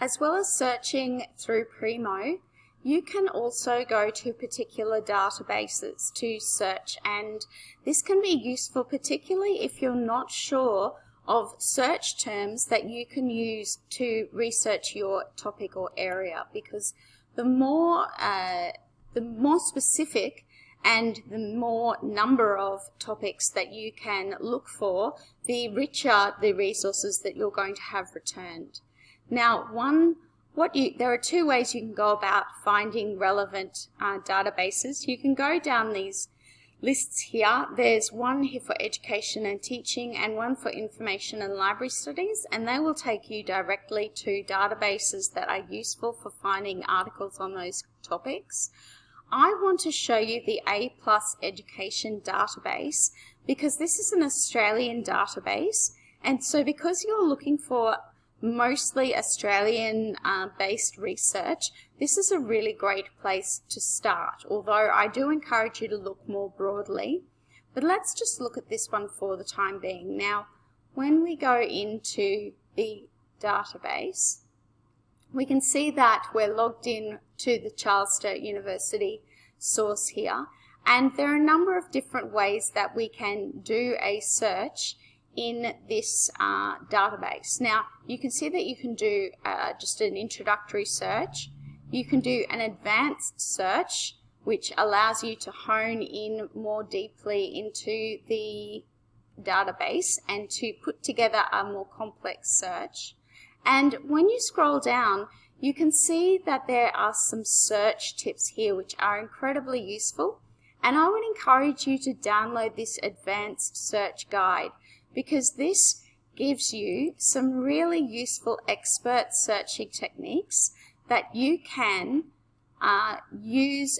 As well as searching through Primo, you can also go to particular databases to search and this can be useful particularly if you're not sure of search terms that you can use to research your topic or area because the more uh, the more specific and the more number of topics that you can look for, the richer the resources that you're going to have returned. Now, one, what you, there are two ways you can go about finding relevant uh, databases. You can go down these lists here. There's one here for education and teaching and one for information and library studies and they will take you directly to databases that are useful for finding articles on those topics. I want to show you the A Plus Education database because this is an Australian database and so because you're looking for mostly Australian uh, based research, this is a really great place to start, although I do encourage you to look more broadly. But let's just look at this one for the time being. Now, when we go into the database, we can see that we're logged in to the Charles Sturt University source here. And there are a number of different ways that we can do a search in this uh, database. Now, you can see that you can do uh, just an introductory search. You can do an advanced search, which allows you to hone in more deeply into the database and to put together a more complex search. And when you scroll down, you can see that there are some search tips here which are incredibly useful and I would encourage you to download this advanced search guide because this gives you some really useful expert searching techniques that you can uh, use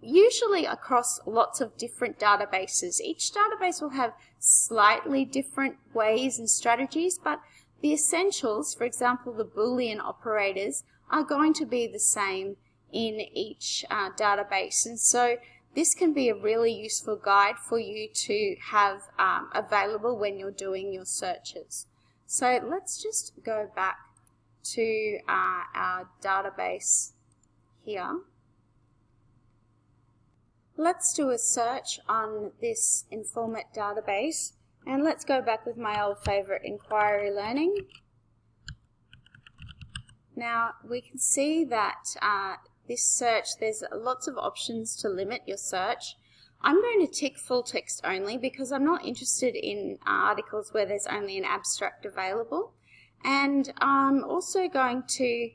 usually across lots of different databases. Each database will have slightly different ways and strategies, but the essentials, for example, the Boolean operators, are going to be the same in each uh, database. And so this can be a really useful guide for you to have um, available when you're doing your searches. So let's just go back to uh, our database here. Let's do a search on this Informit database and let's go back with my old favorite inquiry learning. Now we can see that uh, this search, there's lots of options to limit your search. I'm going to tick full text only because I'm not interested in articles where there's only an abstract available. And I'm also going to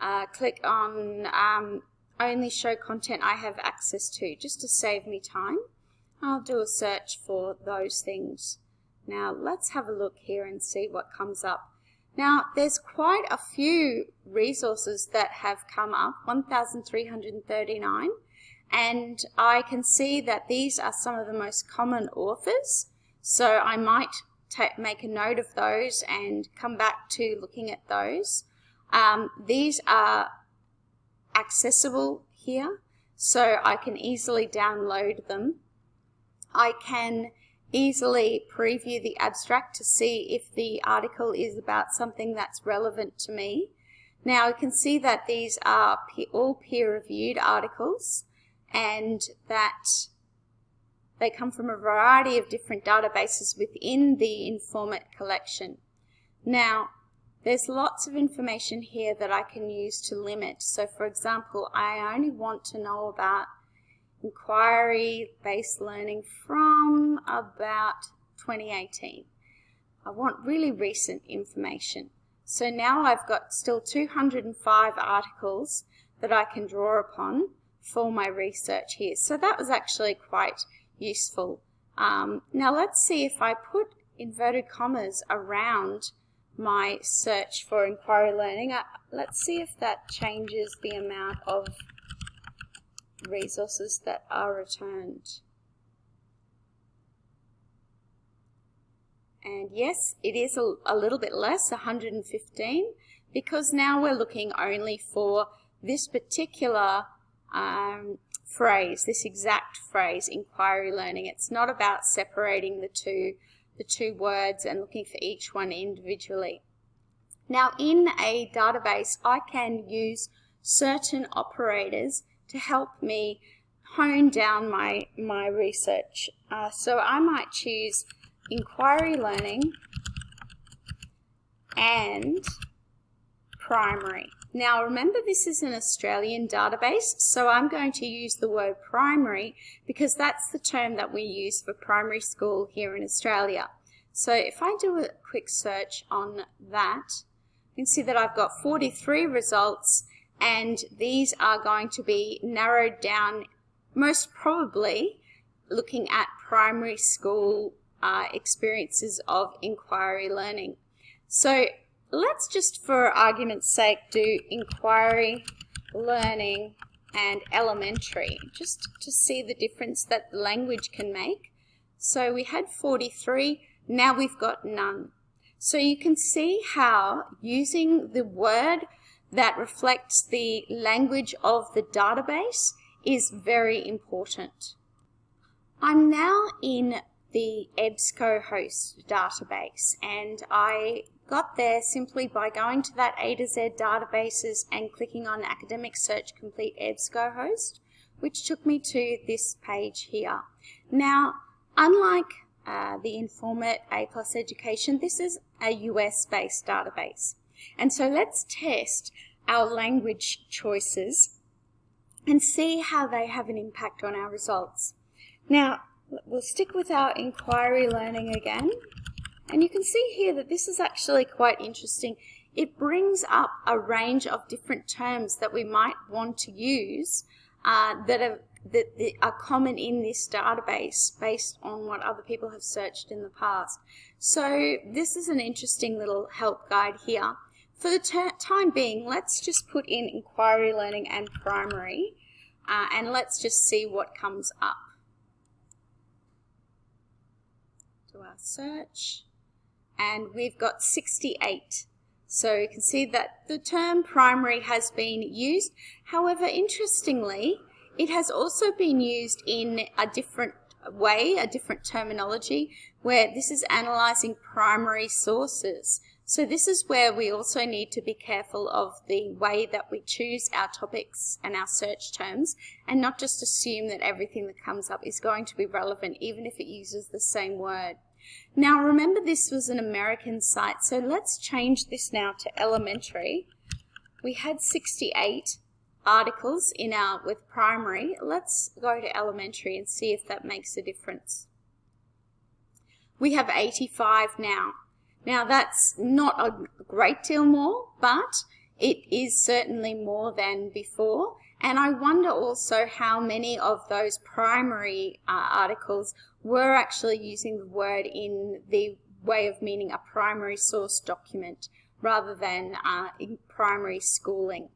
uh, click on um, only show content I have access to just to save me time. I'll do a search for those things. Now let's have a look here and see what comes up. Now there's quite a few resources that have come up, 1,339, and I can see that these are some of the most common authors, so I might make a note of those and come back to looking at those. Um, these are accessible here, so I can easily download them. I can easily preview the abstract to see if the article is about something that's relevant to me. Now you can see that these are all peer-reviewed articles and that they come from a variety of different databases within the Informit collection. Now, there's lots of information here that I can use to limit. So for example, I only want to know about inquiry-based learning from about 2018. I want really recent information. So now I've got still 205 articles that I can draw upon for my research here. So that was actually quite useful. Um, now let's see if I put inverted commas around my search for inquiry learning. Uh, let's see if that changes the amount of resources that are returned. And yes, it is a, a, little bit less, 115, because now we're looking only for this particular um, phrase, this exact phrase, inquiry learning. It's not about separating the two, the two words and looking for each one individually. Now in a database, I can use certain operators to help me hone down my, my research. Uh, so I might choose inquiry learning and primary. Now remember this is an Australian database, so I'm going to use the word primary because that's the term that we use for primary school here in Australia. So if I do a quick search on that, you can see that I've got 43 results and these are going to be narrowed down most probably looking at primary school uh, experiences of inquiry learning. So let's just for argument's sake do inquiry learning and elementary just to see the difference that language can make. So we had 43, now we've got none. So you can see how using the word that reflects the language of the database is very important. I'm now in the EBSCOhost database and I got there simply by going to that A to Z databases and clicking on Academic Search Complete EBSCOhost which took me to this page here. Now unlike uh, the Informit A Plus Education, this is a US based database. And so let's test our language choices and see how they have an impact on our results. Now, we'll stick with our inquiry learning again. And you can see here that this is actually quite interesting. It brings up a range of different terms that we might want to use uh, that are that, that are common in this database based on what other people have searched in the past. So this is an interesting little help guide here. For the time being, let's just put in inquiry learning and primary uh, and let's just see what comes up. Do our search and we've got 68. So you can see that the term primary has been used. However, interestingly, it has also been used in a different way, a different terminology, where this is analyzing primary sources. So this is where we also need to be careful of the way that we choose our topics and our search terms and not just assume that everything that comes up is going to be relevant even if it uses the same word. Now remember this was an American site so let's change this now to elementary. We had 68 articles in our with primary. Let's go to elementary and see if that makes a difference. We have 85 now. Now that's not a great deal more, but it is certainly more than before. And I wonder also how many of those primary uh, articles were actually using the word in the way of meaning a primary source document rather than uh, in primary schooling.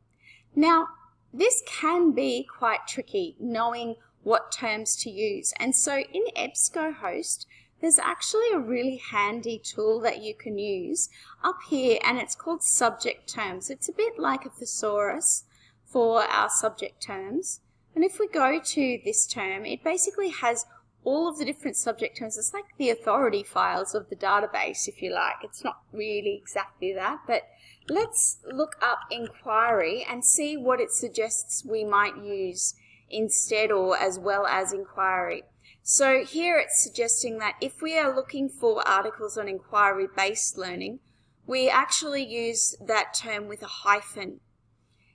Now, this can be quite tricky, knowing what terms to use. And so in EBSCOhost, there's actually a really handy tool that you can use up here and it's called subject terms. It's a bit like a thesaurus for our subject terms. And if we go to this term, it basically has all of the different subject terms. It's like the authority files of the database, if you like. It's not really exactly that, but let's look up inquiry and see what it suggests we might use instead or as well as inquiry. So here it's suggesting that if we are looking for articles on inquiry-based learning, we actually use that term with a hyphen.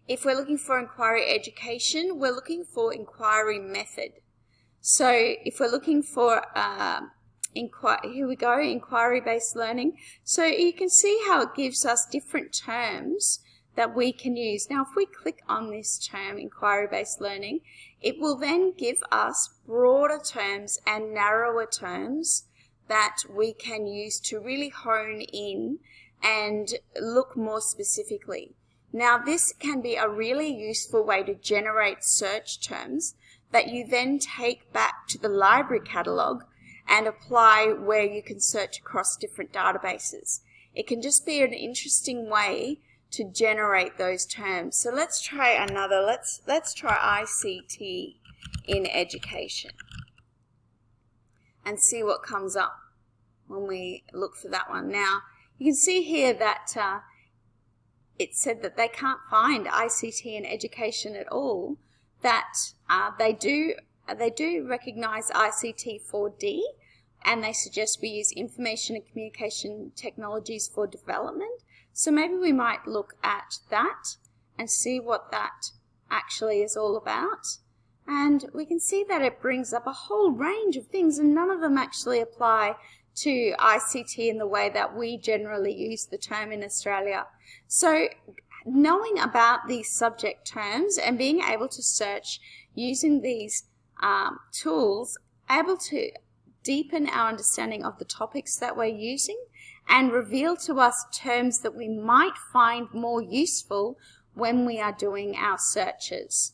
If we're looking for inquiry education, we're looking for inquiry method. So if we're looking for uh, inquiry, here we go, inquiry-based learning. So you can see how it gives us different terms that we can use. Now, if we click on this term, inquiry-based learning, it will then give us broader terms and narrower terms that we can use to really hone in and look more specifically. Now, this can be a really useful way to generate search terms that you then take back to the library catalogue and apply where you can search across different databases. It can just be an interesting way to generate those terms. So let's try another. Let's let's try ICT in education and see what comes up when we look for that one. Now, you can see here that uh, it said that they can't find ICT in education at all, that uh, they do they do recognize ICT 4D and they suggest we use information and communication technologies for development. So maybe we might look at that and see what that actually is all about. And we can see that it brings up a whole range of things and none of them actually apply to ICT in the way that we generally use the term in Australia. So knowing about these subject terms and being able to search using these um, tools, able to deepen our understanding of the topics that we're using and reveal to us terms that we might find more useful when we are doing our searches.